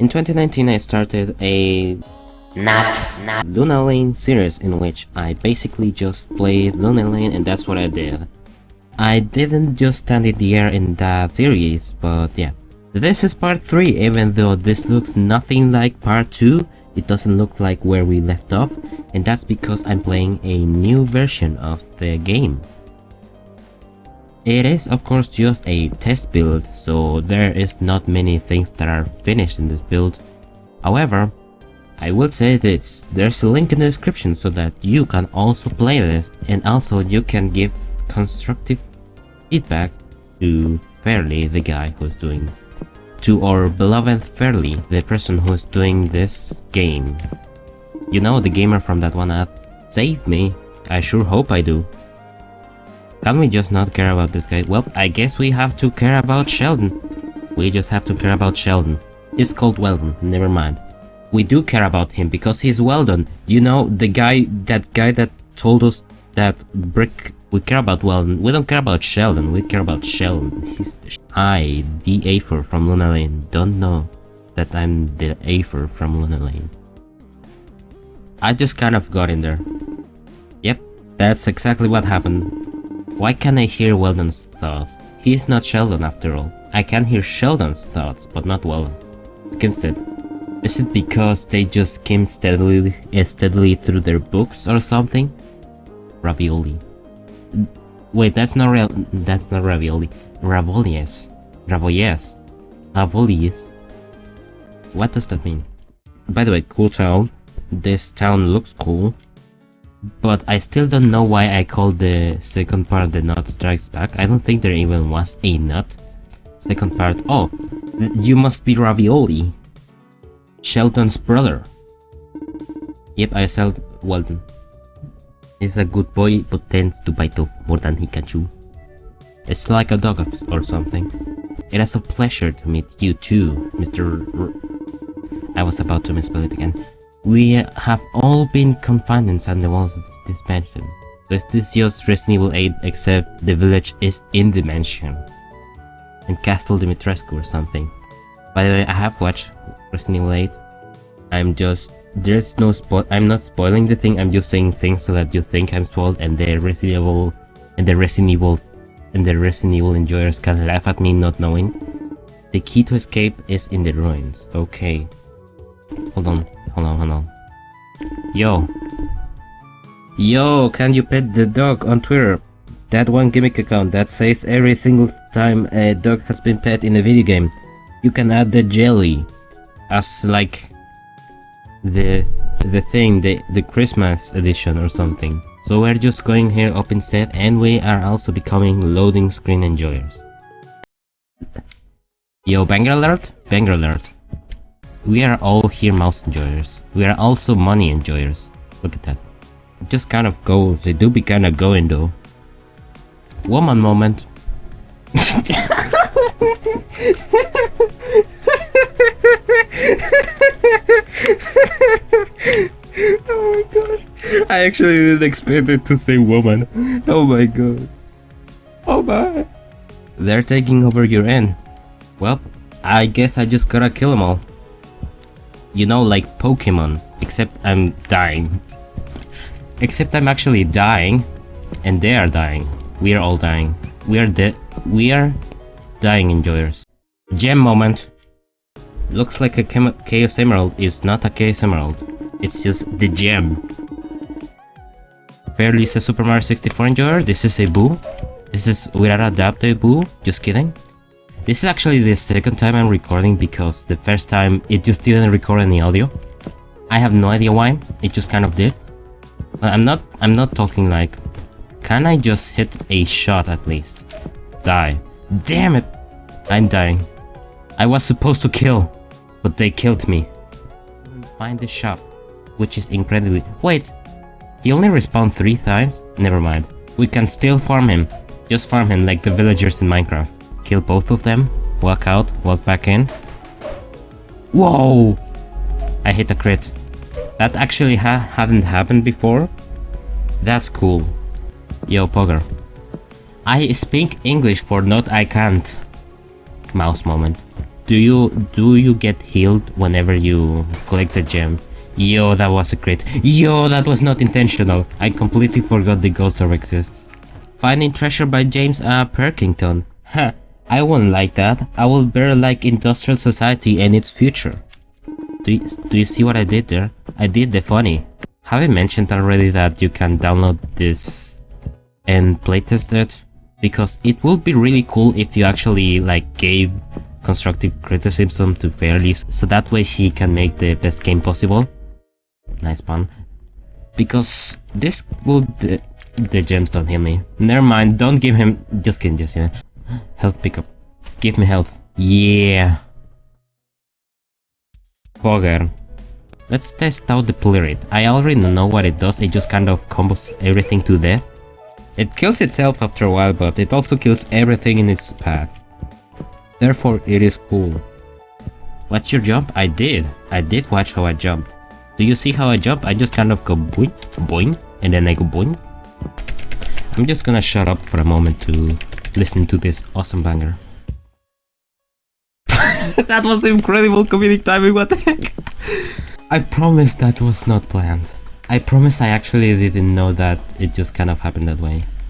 In 2019 I started a Not, not. Luna Lane series in which I basically just played Luna Lane and that's what I did. I didn't just stand in the air in that series, but yeah. This is part 3, even though this looks nothing like part 2, it doesn't look like where we left off, and that's because I'm playing a new version of the game. It is of course just a test build, so there is not many things that are finished in this build. However, I will say this, there's a link in the description so that you can also play this and also you can give constructive feedback to Fairly, the guy who's doing to our beloved Fairly, the person who's doing this game. You know the gamer from that one ad? Save me, I sure hope I do. Can we just not care about this guy? Well, I guess we have to care about Sheldon. We just have to care about Sheldon. He's called Weldon, never mind. We do care about him because he's Weldon. You know, the guy, that guy that told us that Brick, we care about Weldon. We don't care about Sheldon, we care about Sheldon. He's the I, the Afer from Luna Lane, don't know that I'm the Afer from Luna Lane. I just kind of got in there. Yep, that's exactly what happened. Why can't I hear Weldon's thoughts? He's not Sheldon after all. I can hear Sheldon's thoughts, but not Weldon. Skimstead. Is it because they just skim steadily, eh, steadily through their books or something? Ravioli. Wait, that's not real. That's not ravioli. Ravolies. Ravolies. Ravolies. What does that mean? By the way, cool town. This town looks cool. But I still don't know why I called the second part the Nut Strikes Back. I don't think there even was a nut. Second part, oh, you must be Ravioli. Shelton's brother. Yep, I said Walton. He's a good boy, but tends to bite off more than he can chew. It's like a dog or something. It is a pleasure to meet you too, Mr. R I was about to misspell it again. We have all been confined inside the walls of this mansion. So is this just Resident Evil 8 except the village is in the mansion? And Castle Dimitrescu or something. By the way, I have watched Resident Evil 8. I'm just... There's no spoil... I'm not spoiling the thing, I'm just saying things so that you think I'm spoiled and the Resident Evil... And the Resident Evil... And the Resident Evil enjoyers can laugh at me not knowing. The key to escape is in the ruins. Okay. Hold on. Hold on, hold on. Yo. Yo, can you pet the dog on Twitter? That one gimmick account that says every single time a dog has been pet in a video game, you can add the jelly as like the the thing, the, the Christmas edition or something. So we're just going here up instead and we are also becoming loading screen enjoyers. Yo, banger alert? Banger alert. We are all here mouse enjoyers. We are also money enjoyers. Look at that. It just kind of goes. They do be kind of going though. Woman moment. oh my god. I actually didn't expect it to say woman. Oh my god. Oh my. They're taking over your end. Well, I guess I just gotta kill them all. You know, like Pokemon, except I'm dying. Except I'm actually dying, and they are dying. We are all dying. We are dead. We are dying enjoyers. Gem moment. Looks like a Chaos Emerald is not a Chaos Emerald. It's just the gem. Fairly says Super Mario 64 enjoyer. This is a boo. This is without a doubt a boo. Just kidding. This is actually the second time I'm recording because the first time it just didn't record any audio. I have no idea why, it just kind of did. I'm not I'm not talking like can I just hit a shot at least? Die. Damn it! I'm dying. I was supposed to kill, but they killed me. Find the shop, which is incredibly- Wait! He only respawned three times? Never mind. We can still farm him. Just farm him like the villagers in Minecraft. Kill both of them, walk out, walk back in. Whoa! I hit a crit. That actually ha hadn't happened before. That's cool. Yo, Pogger. I speak English for not I can't. Mouse moment. do you do you get healed whenever you collect a gem? Yo, that was a crit. Yo, that was not intentional. I completely forgot the ghost orb exists. Finding treasure by James A. Perkington. Huh, I won't like that. I will better like industrial society and its future. Do you, do you see what I did there? I did the funny. Have I mentioned already that you can download this and playtest it? Because it would be really cool if you actually like gave constructive criticism to Fairly so that way she can make the best game possible. Nice pun. Because this will... The, the gems don't heal me. Never mind, don't give him... Just kidding, just yeah. Health pickup. Give me health. Yeah. Bogger. Let's test out the Pleurid. I already know what it does, it just kind of combos everything to death. It kills itself after a while, but it also kills everything in its path. Therefore, it is cool. Watch your jump? I did. I did watch how I jumped. Do you see how I jump? I just kind of go boing, boing, and then I go boing. I'm just gonna shut up for a moment to listen to this awesome banger. that was incredible comedic timing, what the heck? I promise that was not planned. I promise I actually didn't know that it just kind of happened that way.